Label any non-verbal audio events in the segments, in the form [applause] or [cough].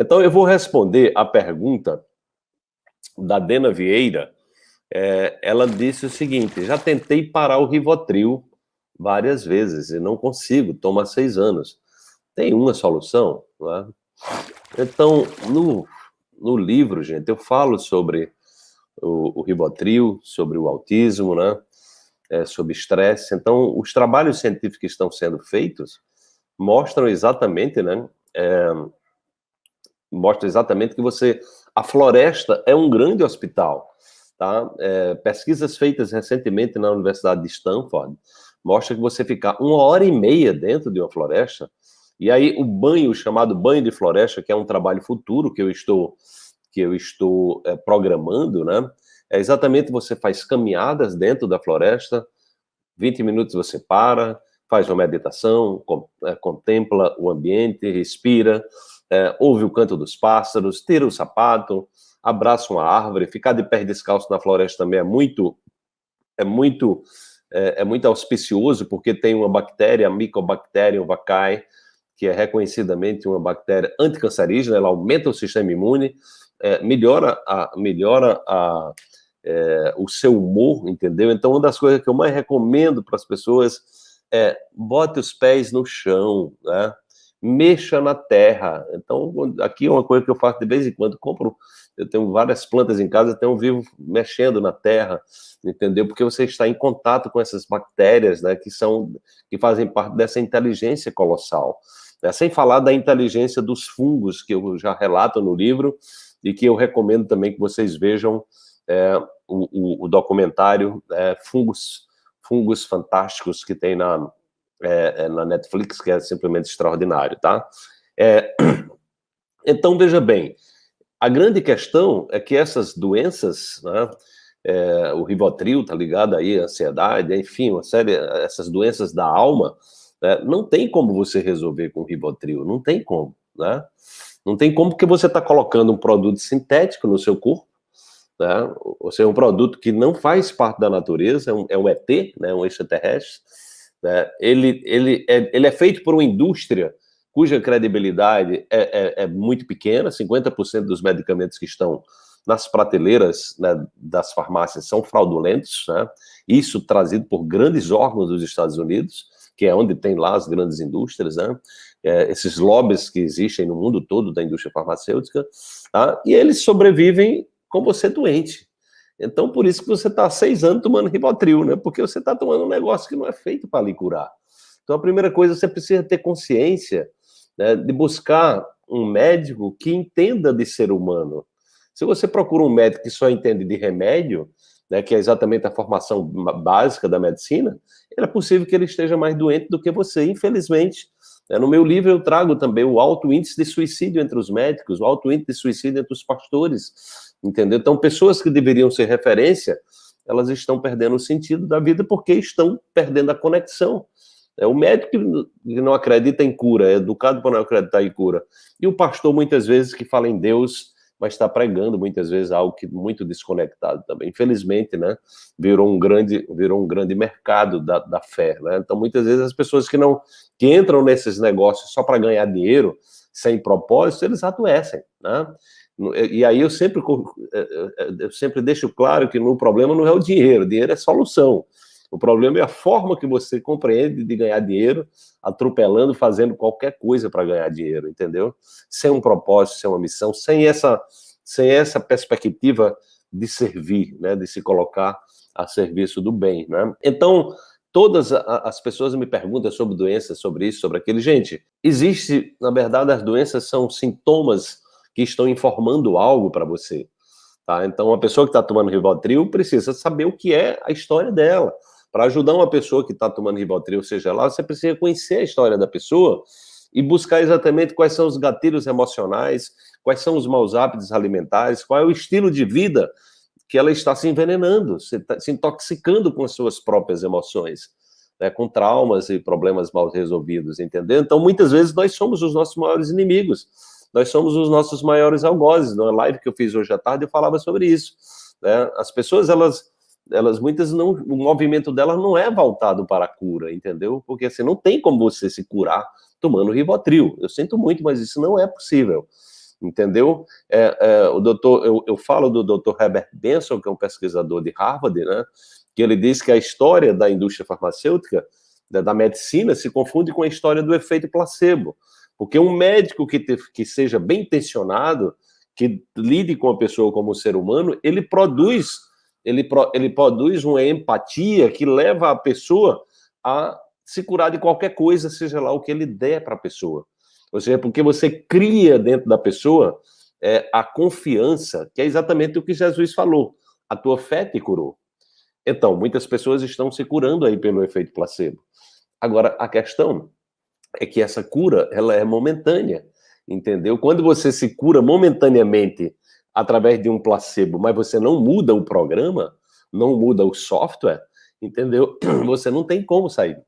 Então, eu vou responder a pergunta da Dena Vieira. É, ela disse o seguinte, já tentei parar o Rivotril várias vezes e não consigo, toma seis anos. Tem uma solução? Né? Então, no, no livro, gente, eu falo sobre o, o Rivotril, sobre o autismo, né? É, sobre estresse. Então, os trabalhos científicos que estão sendo feitos mostram exatamente, né? É, mostra exatamente que você... A floresta é um grande hospital, tá? É, pesquisas feitas recentemente na Universidade de Stanford mostra que você ficar uma hora e meia dentro de uma floresta, e aí o banho, chamado banho de floresta, que é um trabalho futuro que eu estou, que eu estou é, programando, né? É exatamente você faz caminhadas dentro da floresta, 20 minutos você para, faz uma meditação, é, contempla o ambiente, respira, é, ouve o canto dos pássaros, tira o sapato, abraça uma árvore, ficar de pé descalço na floresta também é muito, é muito, é, é muito auspicioso, porque tem uma bactéria, a Mycobacterium vaccae, que é reconhecidamente uma bactéria anticancerígena, ela aumenta o sistema imune, é, melhora, a, melhora a, é, o seu humor, entendeu? Então, uma das coisas que eu mais recomendo para as pessoas é bote os pés no chão, né? Mexa na terra. Então, aqui é uma coisa que eu faço de vez em quando, compro, eu tenho várias plantas em casa, então eu vivo mexendo na terra, entendeu? Porque você está em contato com essas bactérias, né, que são, que fazem parte dessa inteligência colossal. Né? Sem falar da inteligência dos fungos, que eu já relato no livro, e que eu recomendo também que vocês vejam é, o, o, o, documentário é, Fungos, Fungos Fantásticos, que tem na, é, é, na Netflix, que é simplesmente extraordinário, tá? É, [clears throat] então, veja bem, a grande questão é que essas doenças, né, é, o Rivotril tá ligado aí, ansiedade, enfim, uma série, essas doenças da alma, né, não tem como você resolver com Rivotril, não tem como, né? Não tem como porque você está colocando um produto sintético no seu corpo, né? ou seja, um produto que não faz parte da natureza, é um, é um ET, né? um extraterrestre, né? Ele, ele, é, ele é feito por uma indústria cuja credibilidade é, é, é muito pequena, 50% dos medicamentos que estão nas prateleiras né, das farmácias são fraudulentos, né? isso trazido por grandes órgãos dos Estados Unidos, que é onde tem lá as grandes indústrias, né? É, esses lobbies que existem no mundo todo da indústria farmacêutica, tá? e eles sobrevivem com você doente. Então, por isso que você está seis anos tomando Rivotril, né? Porque você está tomando um negócio que não é feito para lhe curar. Então, a primeira coisa, você precisa ter consciência né, de buscar um médico que entenda de ser humano. Se você procura um médico que só entende de remédio, né, que é exatamente a formação básica da medicina, é possível que ele esteja mais doente do que você, infelizmente. Né. No meu livro eu trago também o alto índice de suicídio entre os médicos, o alto índice de suicídio entre os pastores, entendeu? Então, pessoas que deveriam ser referência, elas estão perdendo o sentido da vida porque estão perdendo a conexão. É o médico que não acredita em cura, é educado para não acreditar em cura. E o pastor, muitas vezes, que fala em Deus, mas está pregando, muitas vezes, algo que muito desconectado também. Infelizmente, né, virou um grande, virou um grande mercado da, da fé, né? Então, muitas vezes, as pessoas que não, que entram nesses negócios só para ganhar dinheiro, sem propósito, eles adoecem, né? E aí eu sempre, é, é, é, eu sempre deixo claro que no problema não é o dinheiro, o dinheiro é solução. O problema é a forma que você compreende de ganhar dinheiro, atropelando, fazendo qualquer coisa para ganhar dinheiro, entendeu? Sem um propósito, sem uma missão, sem essa, sem essa perspectiva de servir, né, de se colocar a serviço do bem, né? Então, todas as pessoas me perguntam sobre doenças, sobre isso, sobre aquilo. Gente, existe, na verdade, as doenças são sintomas que estão informando algo para você. Tá? Então, uma pessoa que está tomando Rivotril precisa saber o que é a história dela. Para ajudar uma pessoa que está tomando Rivotril, seja lá, você precisa conhecer a história da pessoa e buscar exatamente quais são os gatilhos emocionais, quais são os maus hábitos alimentares, qual é o estilo de vida que ela está se envenenando, se, tá, se intoxicando com as suas próprias emoções, né, com traumas e problemas mal resolvidos, entendeu? Então, muitas vezes, nós somos os nossos maiores inimigos nós somos os nossos maiores algozes. Na live que eu fiz hoje à tarde, eu falava sobre isso. Né? As pessoas, elas, elas muitas não, o movimento delas não é voltado para a cura, entendeu? Porque assim, não tem como você se curar tomando Rivotril. Eu sinto muito, mas isso não é possível. entendeu? É, é, o doutor, eu, eu falo do doutor Herbert Benson, que é um pesquisador de Harvard, né, que ele diz que a história da indústria farmacêutica, da, da medicina, se confunde com a história do efeito placebo, porque um médico que, te, que seja bem intencionado, que lide com a pessoa como ser humano, ele produz, ele, pro, ele produz uma empatia que leva a pessoa a se curar de qualquer coisa, seja lá o que ele der para a pessoa. Ou seja, porque você cria dentro da pessoa é, a confiança, que é exatamente o que Jesus falou. A tua fé te curou. Então, muitas pessoas estão se curando aí pelo efeito placebo. Agora, a questão é que essa cura, ela é momentânea, entendeu? Quando você se cura momentaneamente através de um placebo, mas você não muda o programa, não muda o software, entendeu? [clears throat] Você não tem como sair.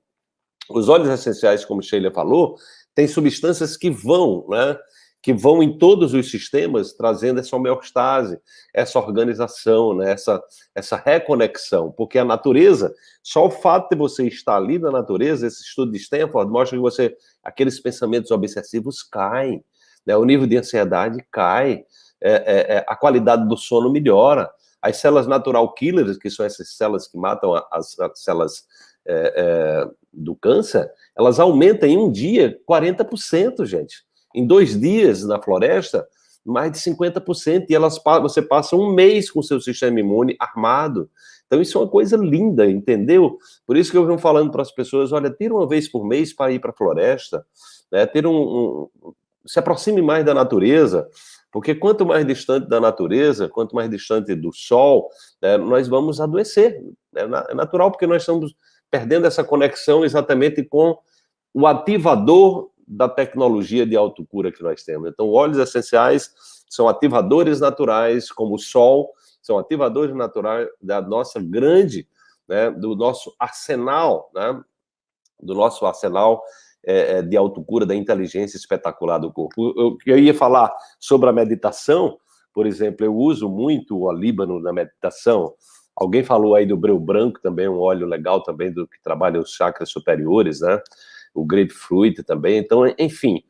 Os óleos essenciais, como Sheila falou, tem substâncias que vão, né, que vão em todos os sistemas, trazendo essa homeostase, essa organização, né, essa, essa reconexão, porque a natureza, só o fato de você estar ali na natureza, esse estudo de Stanford mostra que você, aqueles pensamentos obsessivos caem, né, o nível de ansiedade cai, é, é, é, a qualidade do sono melhora, as células natural killers, que são essas células que matam as, as células é, é, do câncer, elas aumentam em um dia 40%, gente. Em dois dias na floresta, mais de 50%, e elas, você passa um mês com seu sistema imune armado. Então isso é uma coisa linda, entendeu? Por isso que eu venho falando para as pessoas, olha, tira uma vez por mês para ir para a floresta, né? ter um, um, se aproxime mais da natureza, porque quanto mais distante da natureza, quanto mais distante do sol, né, nós vamos adoecer. É, é natural, porque nós estamos perdendo essa conexão exatamente com o ativador da tecnologia de autocura que nós temos. Então, óleos essenciais são ativadores naturais, como o sol, são ativadores naturais da nossa grande, né, do nosso arsenal, né, do nosso arsenal é, é de autocura, da inteligência espetacular do corpo. Eu, eu ia falar sobre a meditação, por exemplo, eu uso muito o alíbano na meditação, Alguém falou aí do breu branco também, um óleo legal também do que trabalha os chakras superiores, né? O grapefruit também. Então, enfim.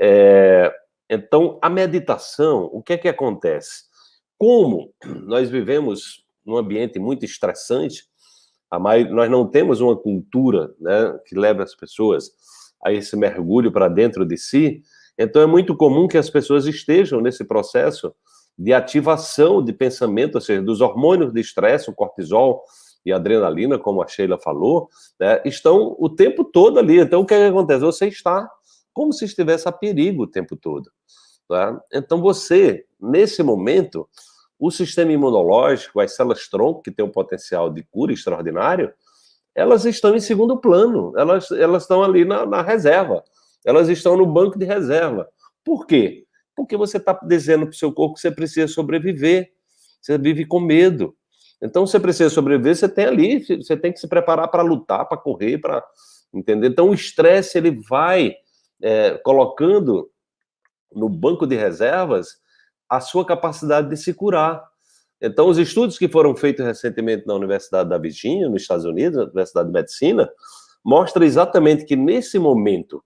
É... Então, a meditação, o que é que acontece? Como nós vivemos num ambiente muito estressante, nós não temos uma cultura né, que leva as pessoas a esse mergulho para dentro de si, então é muito comum que as pessoas estejam nesse processo de ativação de pensamento, ou seja, dos hormônios de estresse, o cortisol e adrenalina, como a Sheila falou, né, estão o tempo todo ali. Então, o que, é que acontece? Você está como se estivesse a perigo o tempo todo. Tá? Então, você, nesse momento, o sistema imunológico, as células-tronco, que tem um potencial de cura extraordinário, elas estão em segundo plano, elas, elas estão ali na, na reserva, elas estão no banco de reserva. Por quê? Porque você está dizendo para o seu corpo que você precisa sobreviver. Você vive com medo. Então, você precisa sobreviver, você tem ali, você tem que se preparar para lutar, para correr, para... Entender? Então, o estresse, ele vai é, colocando no banco de reservas a sua capacidade de se curar. Então, os estudos que foram feitos recentemente na Universidade da Virgínia, nos Estados Unidos, na Universidade de Medicina, mostra exatamente que nesse momento,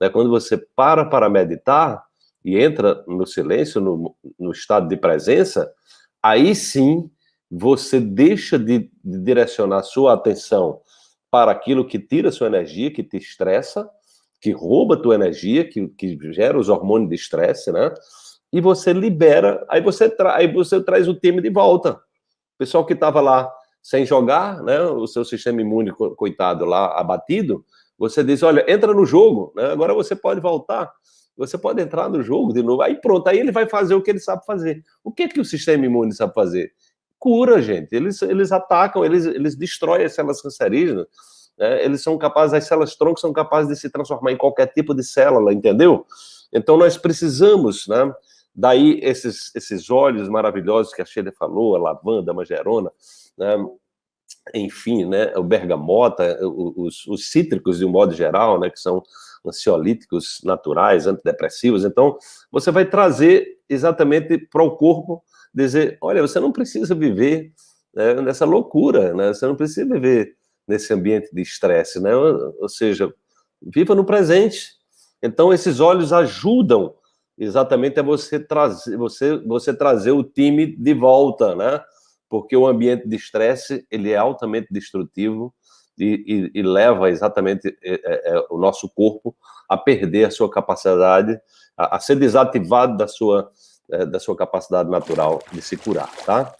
né, quando você para para meditar, e entra no silêncio, no, no estado de presença, aí sim você deixa de, de direcionar sua atenção para aquilo que tira sua energia, que te estressa, que rouba tua energia, que, que gera os hormônios de estresse, né? E você libera, aí você, tra aí você traz o time de volta. O pessoal que estava lá sem jogar, né? O seu sistema imune, coitado, lá abatido, você diz, olha, entra no jogo, né? Agora você pode voltar. Você pode entrar no jogo de novo, aí pronto, aí ele vai fazer o que ele sabe fazer. O que é que o sistema imune sabe fazer? Cura, gente. Eles, eles atacam, eles, eles destroem as células cancerígenas, né? eles são capazes, as células tronco são capazes de se transformar em qualquer tipo de célula, entendeu? Então nós precisamos, né? Daí esses, esses óleos maravilhosos que a Sheila falou, a lavanda, a magerona, né? Enfim, né? O bergamota, os, os cítricos de um modo geral, né? Que são ansiolíticos naturais, antidepressivos. Então, você vai trazer exatamente para o corpo, dizer, olha, você não precisa viver né, nessa loucura, né? Você não precisa viver nesse ambiente de estresse, né? Ou seja, viva no presente. Então, esses olhos ajudam exatamente é você trazer, você, você trazer o time de volta, né? Porque o ambiente de estresse, ele é altamente destrutivo e, e, e leva exatamente é, é, é, o nosso corpo a perder a sua capacidade, a, a ser desativado da sua, é, da sua capacidade natural de se curar, tá?